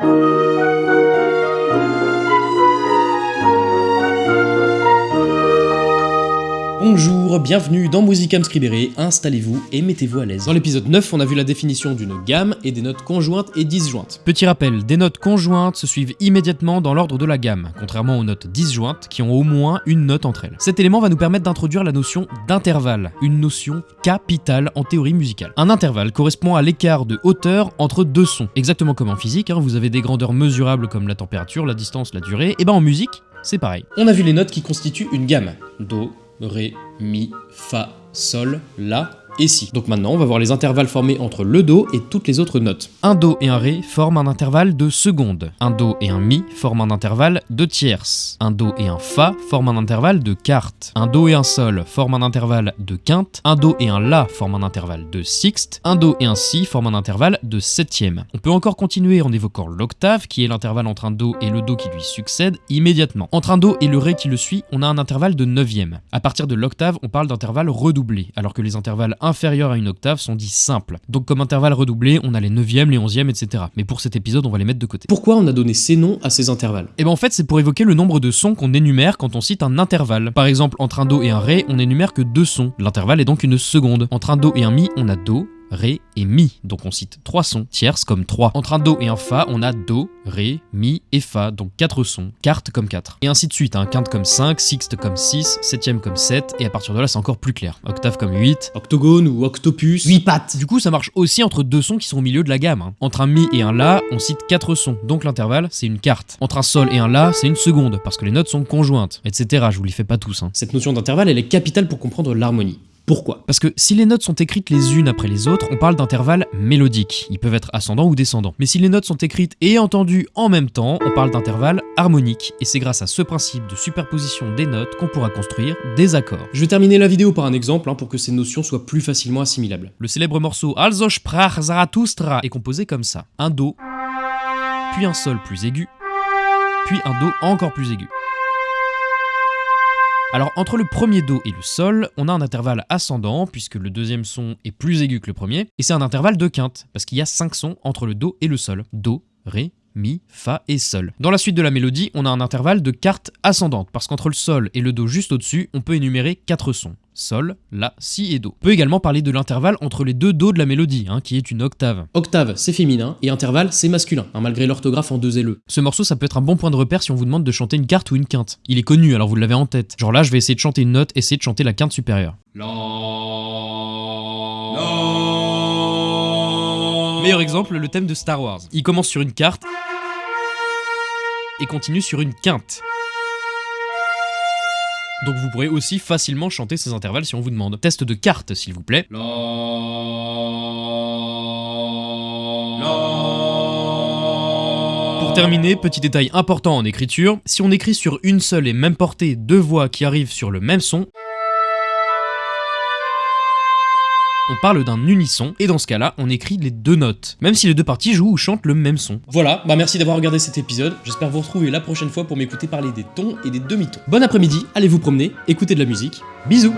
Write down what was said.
thank you. Bonjour, bienvenue dans Musicam Scribere, installez-vous et mettez-vous à l'aise. Dans l'épisode 9, on a vu la définition d'une gamme et des notes conjointes et disjointes. Petit rappel, des notes conjointes se suivent immédiatement dans l'ordre de la gamme, contrairement aux notes disjointes qui ont au moins une note entre elles. Cet élément va nous permettre d'introduire la notion d'intervalle, une notion capitale en théorie musicale. Un intervalle correspond à l'écart de hauteur entre deux sons, exactement comme en physique, hein, vous avez des grandeurs mesurables comme la température, la distance, la durée, et ben en musique, c'est pareil. On a vu les notes qui constituent une gamme. Do, Ré, Mi, Fa, Sol, La et Si. Donc maintenant, on va voir les intervalles formés entre le Do et toutes les autres notes. Un Do et un Ré forment un intervalle de seconde. Un Do et un Mi forment un intervalle de tierce. Un Do et un Fa forment un intervalle de quarte. Un Do et un Sol forment un intervalle de quinte. Un Do et un La forment un intervalle de sixte. Un Do et un Si forment un intervalle de septième. On peut encore continuer en évoquant l'octave, qui est l'intervalle entre un Do et le Do qui lui succède, immédiatement. Entre un Do et le Ré qui le suit, on a un intervalle de neuvième. À partir de l'octave, on parle d'intervalle redoublé, alors que les intervalles inférieurs à une octave sont dits simples. Donc comme intervalle redoublé, on a les 9e, les 11e, etc. Mais pour cet épisode, on va les mettre de côté. Pourquoi on a donné ces noms à ces intervalles? Et ben en fait, c'est pour évoquer le nombre de sons qu'on énumère quand on cite un intervalle. Par exemple, entre un Do et un Ré, on énumère que deux sons. L'intervalle est donc une seconde. Entre un Do et un Mi, on a Do, Ré et Mi. Donc on cite trois sons tierces comme 3. Entre un Do et un Fa, on a Do, Ré, Mi et Fa, donc 4 sons, quarte comme 4. Et ainsi de suite, hein, quinte comme 5, sixte comme 6, septième comme 7, et à partir de là c'est encore plus clair. Octave comme 8, Octogone ou octopus 8 pattes. Du coup ça marche aussi entre deux sons qui sont au milieu de la gamme. hein. Entre un Mi et un La, on cite 4 sons, donc l'intervalle c'est une quarte. Entre un Sol et un La, c'est une seconde, parce que les notes sont conjointes, etc. Je vous les fais pas tous. hein. Cette notion d'intervalle, elle est capitale pour comprendre l'harmonie. Pourquoi? Parce que si les notes sont écrites les unes après les autres, on parle d'intervalles mélodiques. Ils peuvent être ascendants ou descendants. Mais si les notes sont écrites et entendues en même temps, on parle d'intervalles harmoniques. Et c'est grâce à ce principe de superposition des notes qu'on pourra construire des accords. Je vais terminer la vidéo par un exemple hein, pour que ces notions soient plus facilement assimilables. Le célèbre morceau Also sprach Zarathustra est composé comme ça. Un Do, puis un Sol plus aigu, puis un Do encore plus aigu. Alors entre le premier Do et le Sol, on a un intervalle ascendant puisque le deuxième son est plus aigu que le premier, et c'est un intervalle de quinte parce qu'il y a 5 sons entre le Do et le Sol. Do, Ré, Mi, Fa et Sol. Dans la suite de la mélodie, on a un intervalle de quarte ascendante parce qu'entre le Sol et le Do juste au-dessus, on peut énumérer 4 sons. Sol, La, Si et Do. On peut également parler de l'intervalle entre les deux Do de la mélodie, hein, qui est une octave. Octave, c'est féminin, et intervalle, c'est masculin, hein, malgré l'orthographe en deux LE. Ce morceau, ça peut être un bon point de repère si on vous demande de chanter une quarte ou une quinte. Il est connu, alors vous l'avez en tête. Genre là, je vais essayer de chanter une note, essayer de chanter la quinte supérieure. Meilleur exemple, le thème de Star Wars. Il commence sur une carte et continue sur une quinte. Donc vous pourrez aussi facilement chanter ces intervalles si on vous demande. Test de carte, s'il vous plaît. Pour terminer, petit détail important en écriture, si on écrit sur une seule et même portée deux voix qui arrivent sur le même son, on parle d'un unisson, et dans ce cas-là, on écrit les deux notes, même si les deux parties jouent ou chantent le même son. Voilà, bah merci d'avoir regardé cet épisode, j'espère vous retrouver la prochaine fois pour m'écouter parler des tons et des demi-tons. Bon après-midi, allez vous promener, écoutez de la musique, bisous